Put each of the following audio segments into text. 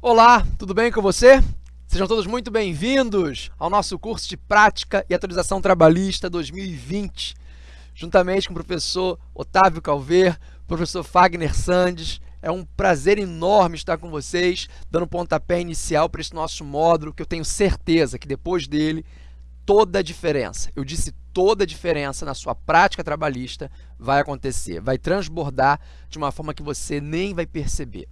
Olá, tudo bem com você? Sejam todos muito bem-vindos ao nosso curso de Prática e Atualização Trabalhista 2020, juntamente com o professor Otávio Calver, professor Fagner Sandes. É um prazer enorme estar com vocês, dando pontapé inicial para esse nosso módulo, que eu tenho certeza que depois dele, toda a diferença, eu disse toda a diferença na sua prática trabalhista vai acontecer, vai transbordar de uma forma que você nem vai perceber.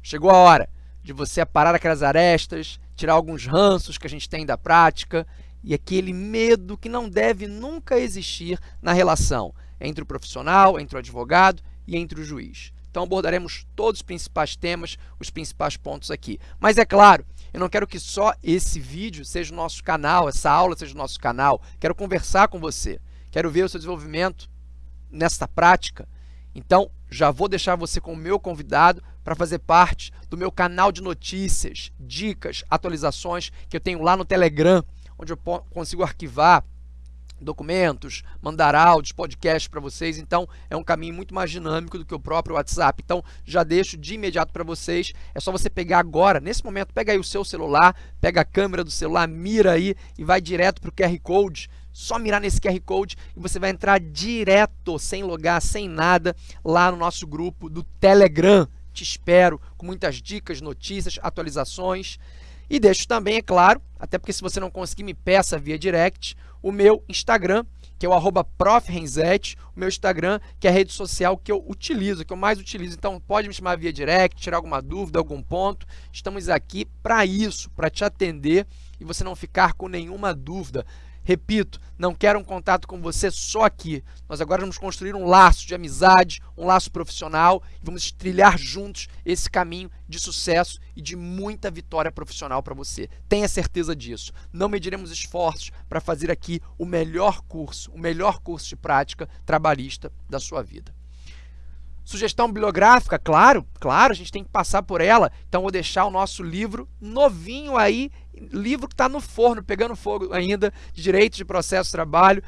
Chegou a hora de você aparar aquelas arestas, tirar alguns ranços que a gente tem da prática e aquele medo que não deve nunca existir na relação entre o profissional, entre o advogado e entre o juiz. Então abordaremos todos os principais temas, os principais pontos aqui. Mas é claro, eu não quero que só esse vídeo seja o nosso canal, essa aula seja o nosso canal. Quero conversar com você, quero ver o seu desenvolvimento nessa prática. Então, já vou deixar você como meu convidado para fazer parte do meu canal de notícias, dicas, atualizações que eu tenho lá no Telegram, onde eu consigo arquivar documentos, mandar áudios, podcasts para vocês. Então, é um caminho muito mais dinâmico do que o próprio WhatsApp. Então, já deixo de imediato para vocês. É só você pegar agora, nesse momento, pega aí o seu celular, pega a câmera do celular, mira aí e vai direto para o QR Code. Só mirar nesse QR Code e você vai entrar direto, sem logar, sem nada, lá no nosso grupo do Telegram te espero com muitas dicas, notícias, atualizações. E deixo também, é claro, até porque se você não conseguir, me peça via direct, o meu Instagram, que é o arroba o meu Instagram, que é a rede social que eu utilizo, que eu mais utilizo. Então, pode me chamar via direct, tirar alguma dúvida, algum ponto. Estamos aqui para isso, para te atender e você não ficar com nenhuma dúvida. Repito, não quero um contato com você só aqui. Nós agora vamos construir um laço de amizade, um laço profissional e vamos trilhar juntos esse caminho de sucesso e de muita vitória profissional para você. Tenha certeza disso. Não mediremos esforços para fazer aqui o melhor curso, o melhor curso de prática trabalhista da sua vida. Sugestão bibliográfica, claro, claro, a gente tem que passar por ela. Então, vou deixar o nosso livro novinho aí, livro que está no forno, pegando fogo ainda, de Direito de Processo de Trabalho.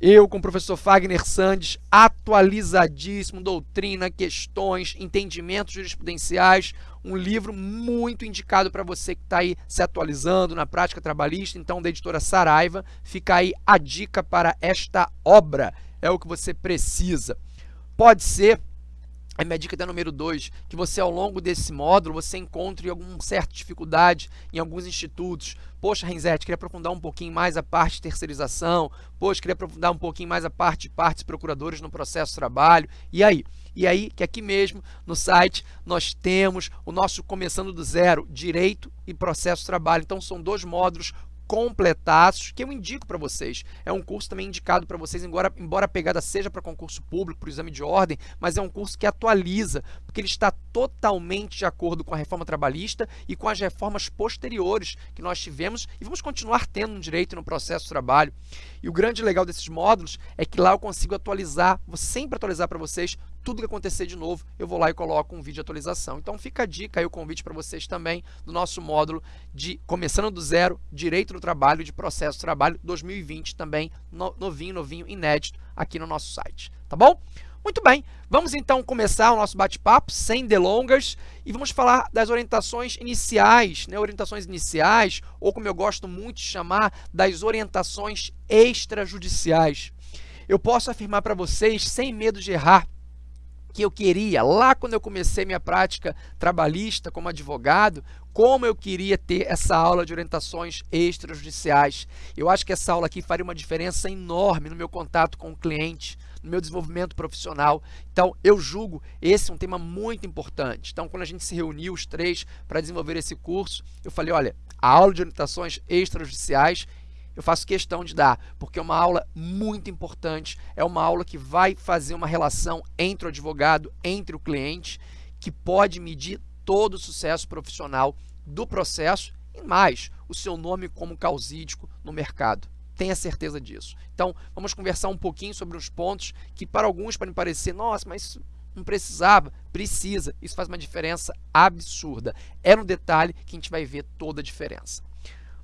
Eu, com o professor Fagner Sandes, atualizadíssimo, doutrina, questões, entendimentos jurisprudenciais, um livro muito indicado para você que está aí se atualizando na prática trabalhista, então, da editora Saraiva. Fica aí a dica para esta obra, é o que você precisa. Pode ser a minha dica da número 2, que você ao longo desse módulo, você encontre alguma certa dificuldade em alguns institutos. Poxa, Renzete, queria aprofundar um pouquinho mais a parte de terceirização. Poxa, queria aprofundar um pouquinho mais a parte de partes procuradores no processo de trabalho. E aí? E aí que aqui mesmo no site nós temos o nosso Começando do Zero, Direito e Processo de Trabalho. Então são dois módulos completados, que eu indico para vocês. É um curso também indicado para vocês, embora, embora a pegada seja para concurso público, para o exame de ordem, mas é um curso que atualiza, porque ele está totalmente de acordo com a reforma trabalhista e com as reformas posteriores que nós tivemos e vamos continuar tendo no direito no processo de trabalho. E o grande legal desses módulos é que lá eu consigo atualizar, vou sempre atualizar para vocês tudo que acontecer de novo, eu vou lá e coloco um vídeo de atualização. Então fica a dica aí, o convite para vocês também do nosso módulo de Começando do Zero, Direito do Trabalho de Processo de Trabalho 2020 também, novinho, novinho, inédito aqui no nosso site, tá bom? Muito bem, vamos então começar o nosso bate-papo sem delongas e vamos falar das orientações iniciais, né? orientações iniciais, ou como eu gosto muito de chamar, das orientações extrajudiciais. Eu posso afirmar para vocês, sem medo de errar, que eu queria, lá quando eu comecei minha prática trabalhista como advogado, como eu queria ter essa aula de orientações extrajudiciais. Eu acho que essa aula aqui faria uma diferença enorme no meu contato com o cliente, no meu desenvolvimento profissional. Então, eu julgo esse um tema muito importante. Então, quando a gente se reuniu, os três, para desenvolver esse curso, eu falei, olha, a aula de orientações extrajudiciais eu faço questão de dar, porque é uma aula muito importante, é uma aula que vai fazer uma relação entre o advogado, entre o cliente, que pode medir todo o sucesso profissional do processo e mais, o seu nome como causídico no mercado. Tenha certeza disso. Então, vamos conversar um pouquinho sobre os pontos que para alguns podem parecer, nossa, mas não precisava, precisa. Isso faz uma diferença absurda. É no detalhe que a gente vai ver toda a diferença.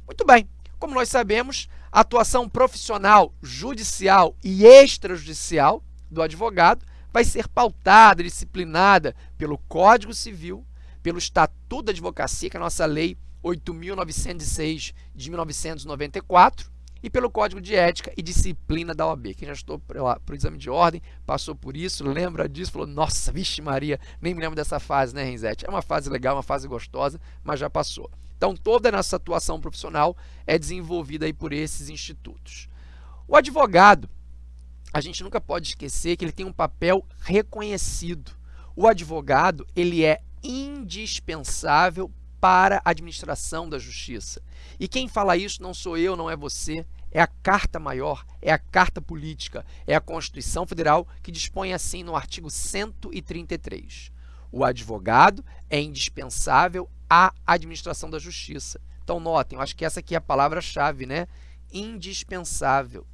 Muito bem, como nós sabemos, a atuação profissional, judicial e extrajudicial do advogado vai ser pautada, disciplinada pelo Código Civil, pelo Estatuto da Advocacia, que é a nossa lei 8.906 de 1994, e pelo Código de Ética e Disciplina da OAB. Quem já estou para o exame de ordem, passou por isso, lembra disso, falou, nossa, vixe Maria, nem me lembro dessa fase, né, Renzete? É uma fase legal, uma fase gostosa, mas já passou. Então, toda a nossa atuação profissional é desenvolvida aí por esses institutos. O advogado, a gente nunca pode esquecer que ele tem um papel reconhecido. O advogado, ele é indispensável para a administração da justiça. E quem fala isso não sou eu, não é você, é a Carta Maior, é a Carta Política, é a Constituição Federal que dispõe assim no artigo 133. O advogado é indispensável à administração da justiça. Então notem, eu acho que essa aqui é a palavra-chave, né? Indispensável.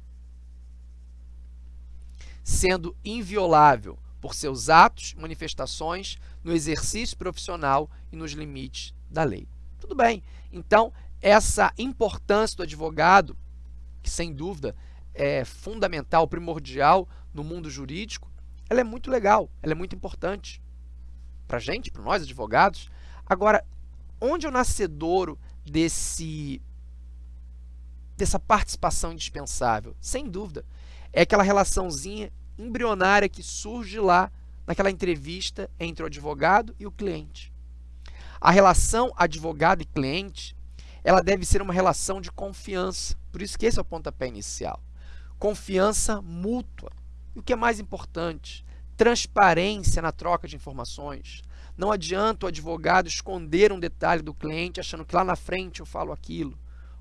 Sendo inviolável por seus atos, manifestações, no exercício profissional e nos limites da lei. Tudo bem. Então, essa importância do advogado, que sem dúvida é fundamental, primordial no mundo jurídico, ela é muito legal, ela é muito importante para a gente, para nós advogados. Agora, onde o nascedouro desse, dessa participação indispensável? Sem dúvida, é aquela relaçãozinha embrionária que surge lá naquela entrevista entre o advogado e o cliente. A relação advogado e cliente, ela deve ser uma relação de confiança. Por isso que esse é o pontapé inicial. Confiança mútua. E o que é mais importante? Transparência na troca de informações. Não adianta o advogado esconder um detalhe do cliente achando que lá na frente eu falo aquilo.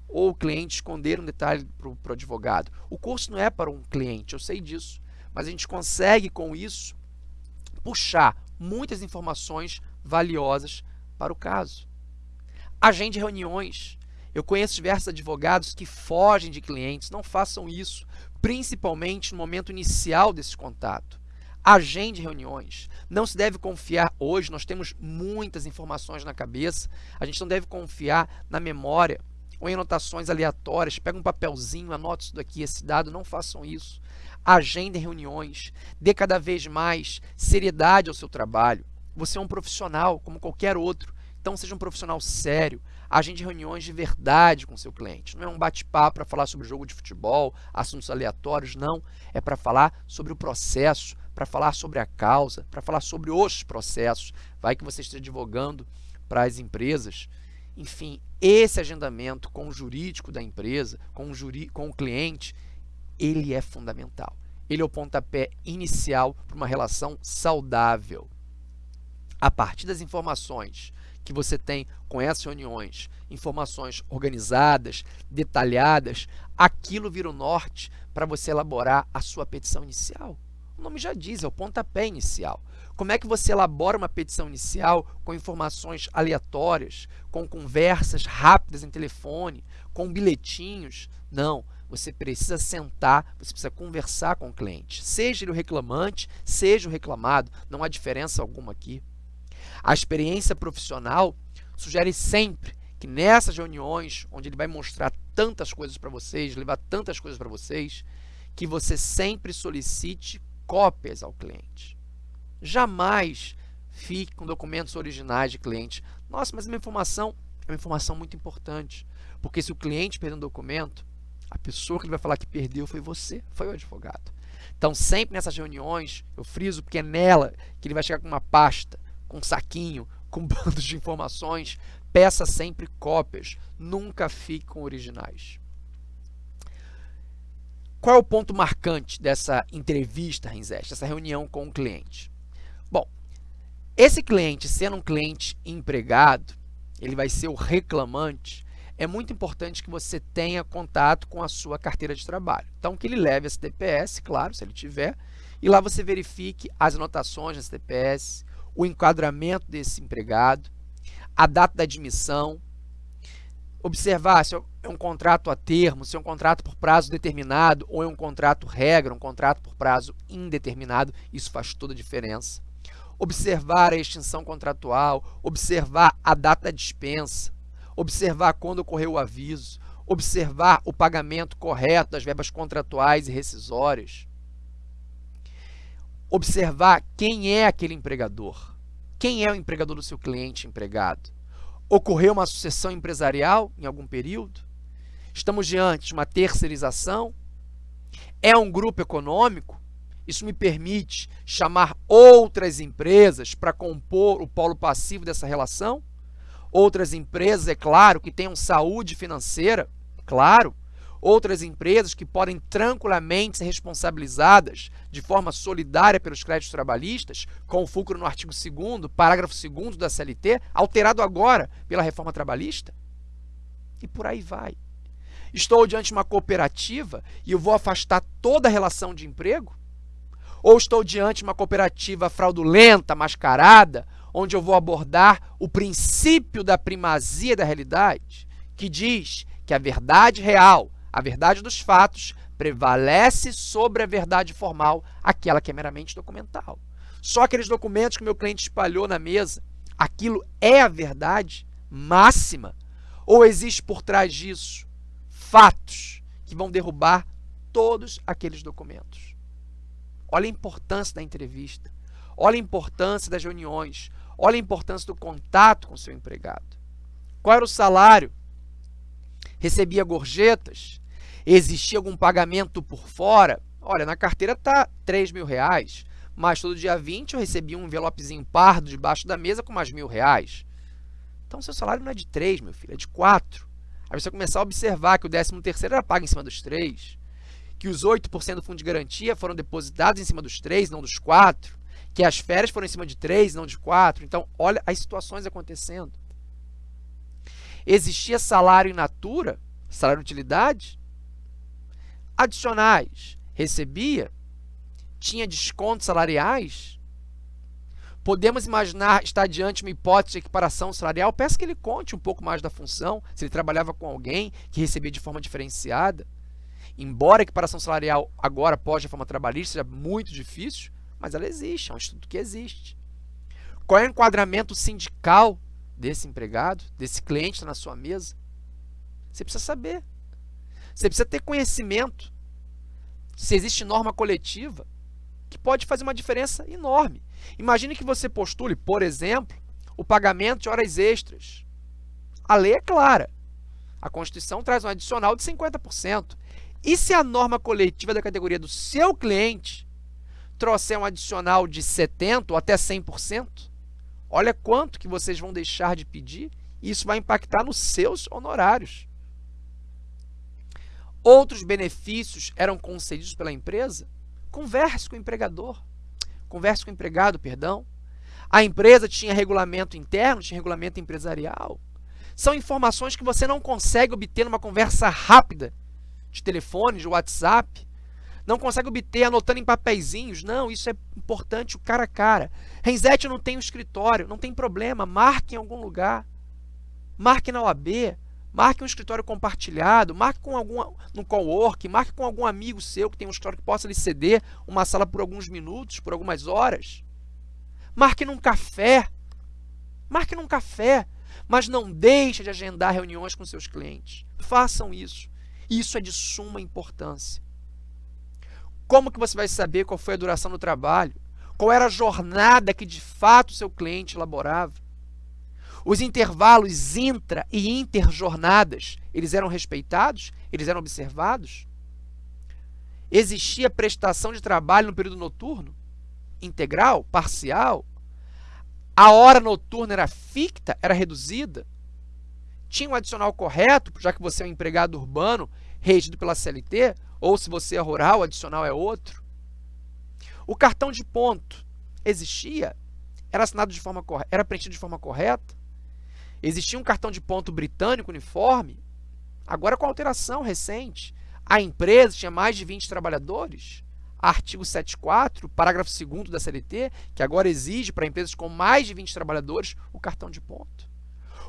Ou o cliente esconder um detalhe para o advogado. O curso não é para um cliente, eu sei disso. Mas a gente consegue, com isso, puxar muitas informações valiosas para o caso. Agende reuniões. Eu conheço diversos advogados que fogem de clientes, não façam isso, principalmente no momento inicial desse contato. Agende reuniões. Não se deve confiar hoje, nós temos muitas informações na cabeça, a gente não deve confiar na memória ou em anotações aleatórias. Pega um papelzinho, anota isso daqui, esse dado, não façam isso. Agendem reuniões, dê cada vez mais seriedade ao seu trabalho. Você é um profissional como qualquer outro, então seja um profissional sério. Agende reuniões de verdade com seu cliente. Não é um bate-papo para falar sobre jogo de futebol, assuntos aleatórios, não. É para falar sobre o processo, para falar sobre a causa, para falar sobre os processos. Vai que você esteja advogando para as empresas. Enfim, esse agendamento com o jurídico da empresa, com o, juri, com o cliente, ele é fundamental. Ele é o pontapé inicial para uma relação saudável a partir das informações que você tem com essas reuniões, informações organizadas, detalhadas, aquilo vira o norte para você elaborar a sua petição inicial. O nome já diz, é o pontapé inicial. Como é que você elabora uma petição inicial com informações aleatórias, com conversas rápidas em telefone, com bilhetinhos? Não, você precisa sentar, você precisa conversar com o cliente. Seja ele o reclamante, seja o reclamado, não há diferença alguma aqui. A experiência profissional sugere sempre que nessas reuniões, onde ele vai mostrar tantas coisas para vocês, levar tantas coisas para vocês, que você sempre solicite cópias ao cliente. Jamais fique com documentos originais de cliente. Nossa, mas uma informação é uma informação muito importante, porque se o cliente perder um documento, a pessoa que ele vai falar que perdeu foi você, foi o advogado. Então, sempre nessas reuniões, eu friso porque é nela que ele vai chegar com uma pasta com saquinho, com bandos de informações, peça sempre cópias, nunca fique com originais. Qual é o ponto marcante dessa entrevista, Renzeste, dessa reunião com o cliente? Bom, esse cliente, sendo um cliente empregado, ele vai ser o reclamante, é muito importante que você tenha contato com a sua carteira de trabalho. Então, que ele leve esse TPS, claro, se ele tiver, e lá você verifique as anotações desse TPS, o enquadramento desse empregado, a data da admissão, observar se é um contrato a termo, se é um contrato por prazo determinado ou é um contrato regra, um contrato por prazo indeterminado, isso faz toda a diferença. Observar a extinção contratual, observar a data da dispensa, observar quando ocorreu o aviso, observar o pagamento correto das verbas contratuais e rescisórias, observar quem é aquele empregador. Quem é o empregador do seu cliente empregado? Ocorreu uma sucessão empresarial em algum período? Estamos diante de uma terceirização? É um grupo econômico? Isso me permite chamar outras empresas para compor o polo passivo dessa relação? Outras empresas, é claro, que tenham saúde financeira, claro. Outras empresas que podem tranquilamente ser responsabilizadas de forma solidária pelos créditos trabalhistas, com o fulcro no artigo 2 parágrafo 2 da CLT, alterado agora pela reforma trabalhista? E por aí vai. Estou diante de uma cooperativa e eu vou afastar toda a relação de emprego? Ou estou diante de uma cooperativa fraudulenta, mascarada, onde eu vou abordar o princípio da primazia da realidade, que diz que a verdade real, a verdade dos fatos, prevalece sobre a verdade formal, aquela que é meramente documental. Só aqueles documentos que meu cliente espalhou na mesa, aquilo é a verdade máxima? Ou existe por trás disso fatos que vão derrubar todos aqueles documentos? Olha a importância da entrevista. Olha a importância das reuniões. Olha a importância do contato com o seu empregado. Qual era o salário? Recebia gorjetas? Existia algum pagamento por fora? Olha, na carteira está 3 mil reais, mas todo dia 20 eu recebia um envelopezinho pardo debaixo da mesa com mais mil reais. Então, seu salário não é de 3, meu filho, é de 4. Aí você começar a observar que o 13 terceiro era pago em cima dos 3, que os 8% do fundo de garantia foram depositados em cima dos 3, não dos 4, que as férias foram em cima de 3, não de 4. Então, olha as situações acontecendo. Existia salário in natura, salário de utilidade, adicionais, recebia, tinha descontos salariais. Podemos imaginar estar diante de uma hipótese de equiparação salarial? Peço que ele conte um pouco mais da função, se ele trabalhava com alguém que recebia de forma diferenciada. Embora a equiparação salarial agora, após a reforma trabalhista, seja muito difícil, mas ela existe, é um estudo que existe. Qual é o enquadramento sindical desse empregado, desse cliente na sua mesa? Você precisa saber. Você precisa ter conhecimento. Se existe norma coletiva, que pode fazer uma diferença enorme. Imagine que você postule, por exemplo, o pagamento de horas extras. A lei é clara. A Constituição traz um adicional de 50%. E se a norma coletiva da categoria do seu cliente trouxer um adicional de 70% ou até 100%, olha quanto que vocês vão deixar de pedir e isso vai impactar nos seus honorários. Outros benefícios eram concedidos pela empresa? Converse com o empregador. Converse com o empregado, perdão. A empresa tinha regulamento interno, tinha regulamento empresarial. São informações que você não consegue obter numa conversa rápida de telefone, de WhatsApp. Não consegue obter anotando em papeizinhos. Não, isso é importante o cara a cara. Renzete não tem escritório, não tem problema. Marque em algum lugar. Marque na OAB. Marque um escritório compartilhado. Marque com algum, no cowork. Marque com algum amigo seu que tem um escritório que possa lhe ceder uma sala por alguns minutos, por algumas horas. Marque num café. Marque num café. Mas não deixe de agendar reuniões com seus clientes. Façam isso. Isso é de suma importância. Como que você vai saber qual foi a duração do trabalho? Qual era a jornada que de fato seu cliente elaborava? Os intervalos intra e interjornadas, eles eram respeitados? Eles eram observados? Existia prestação de trabalho no período noturno? Integral? Parcial? A hora noturna era ficta? Era reduzida? tinha um adicional correto, já que você é um empregado urbano regido pela CLT, ou se você é rural, o adicional é outro. O cartão de ponto existia? Era assinado de forma correta? Era preenchido de forma correta? Existia um cartão de ponto britânico uniforme? Agora com alteração recente. A empresa tinha mais de 20 trabalhadores? Artigo 74, parágrafo 2 da CLT, que agora exige para empresas com mais de 20 trabalhadores o cartão de ponto.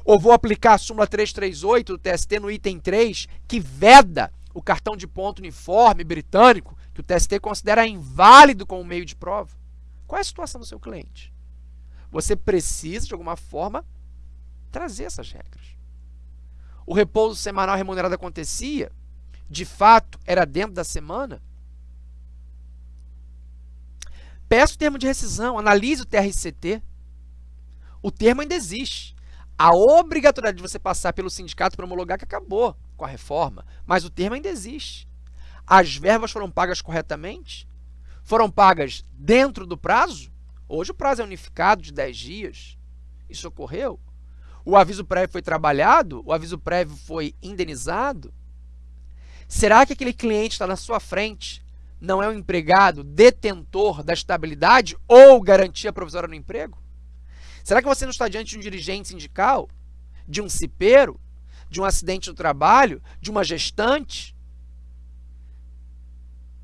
Ou vou aplicar a súmula 338 do TST no item 3, que veda o cartão de ponto uniforme britânico, que o TST considera inválido como meio de prova. Qual é a situação do seu cliente? Você precisa, de alguma forma, trazer essas regras. O repouso semanal remunerado acontecia? De fato, era dentro da semana? Peço o termo de rescisão, analise o TRCT. O termo ainda existe. A obrigatoriedade de você passar pelo sindicato para homologar que acabou com a reforma, mas o termo ainda existe. As verbas foram pagas corretamente? Foram pagas dentro do prazo? Hoje o prazo é unificado de 10 dias. Isso ocorreu? O aviso prévio foi trabalhado? O aviso prévio foi indenizado? Será que aquele cliente está na sua frente não é um empregado detentor da estabilidade ou garantia provisória no emprego? Será que você não está diante de um dirigente sindical, de um cipeiro, de um acidente do trabalho, de uma gestante?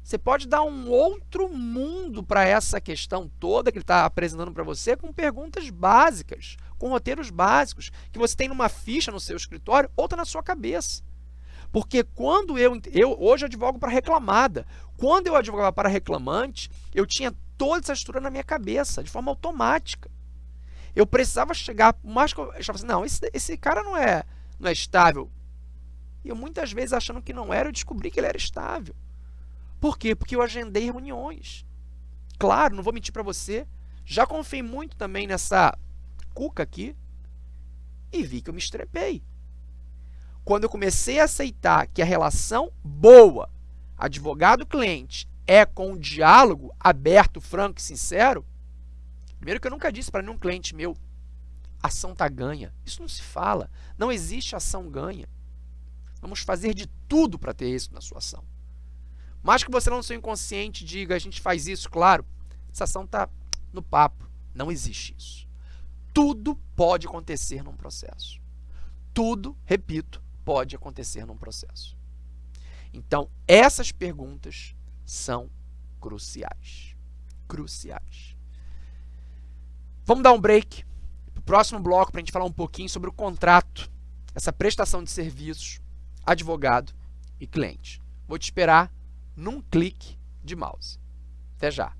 Você pode dar um outro mundo para essa questão toda que ele está apresentando para você com perguntas básicas, com roteiros básicos, que você tem numa ficha no seu escritório ou está na sua cabeça. Porque quando eu, eu hoje advogo para reclamada, quando eu advogava para reclamante, eu tinha toda essa estrutura na minha cabeça, de forma automática eu precisava chegar, mais que eu achava assim, não, esse, esse cara não é, não é estável. E eu muitas vezes achando que não era, eu descobri que ele era estável. Por quê? Porque eu agendei reuniões. Claro, não vou mentir para você, já confiei muito também nessa cuca aqui e vi que eu me estrepei. Quando eu comecei a aceitar que a relação boa, advogado-cliente, é com um diálogo aberto, franco e sincero, Primeiro que eu nunca disse para nenhum cliente meu, ação tá ganha. Isso não se fala. Não existe ação ganha. Vamos fazer de tudo para ter isso na sua ação. Mas que você não seu inconsciente diga, a gente faz isso, claro, essa ação está no papo. Não existe isso. Tudo pode acontecer num processo. Tudo, repito, pode acontecer num processo. Então, essas perguntas são cruciais. Cruciais. Vamos dar um break para o próximo bloco para a gente falar um pouquinho sobre o contrato, essa prestação de serviços, advogado e cliente. Vou te esperar num clique de mouse. Até já!